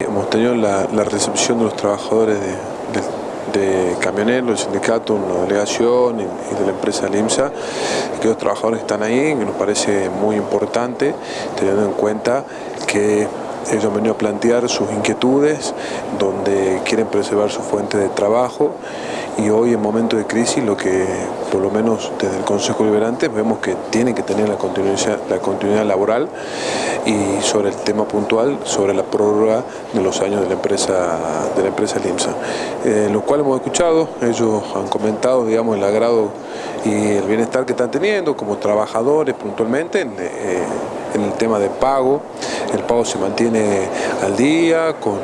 Hemos tenido la, recepción de los trabajadores de, de, de camioneros, del sindicato, una delegación y, y, de la empresa LIMSA, que los trabajadores están ahí, que nos parece muy importante, teniendo en cuenta que ellos han venido a plantear sus inquietudes, donde quieren preservar su fuente de trabajo y hoy en momentos de crisis lo que por lo menos desde el Consejo Liberante vemos que tiene que tener la continuidad, la continuidad laboral y sobre el tema puntual, sobre la prórroga de los años de la empresa, de la empresa LIMSA. Eh, lo cual hemos escuchado, ellos han comentado digamos, el agrado y el bienestar que están teniendo como trabajadores puntualmente en, eh, en el tema de pago. El pago se mantiene al día con,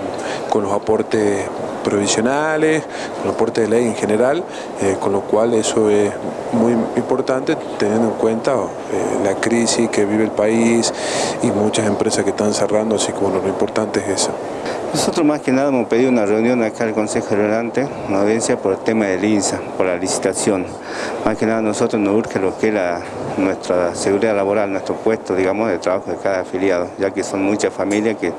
con los aportes provisionales, aporte de ley en general, eh, con lo cual eso es muy importante teniendo en cuenta eh, la crisis que vive el país y muchas empresas que están cerrando, así que bueno, lo importante es eso. Nosotros más que nada hemos pedido una reunión acá al Consejo Generante, una audiencia por el tema del INSA, por la licitación. Más que nada nosotros nos urge lo que es la, nuestra seguridad laboral, nuestro puesto, digamos, de trabajo de cada afiliado, ya que son muchas familias que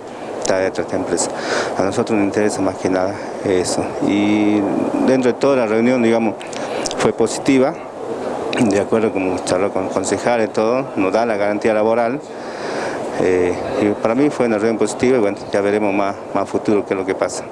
dentro de esta empresa. A nosotros nos interesa más que nada eso. Y dentro de toda la reunión, digamos, fue positiva, de acuerdo como charló con concejales y todo, nos da la garantía laboral. Eh, y para mí fue una reunión positiva y bueno, ya veremos más, más futuro qué es lo que pasa.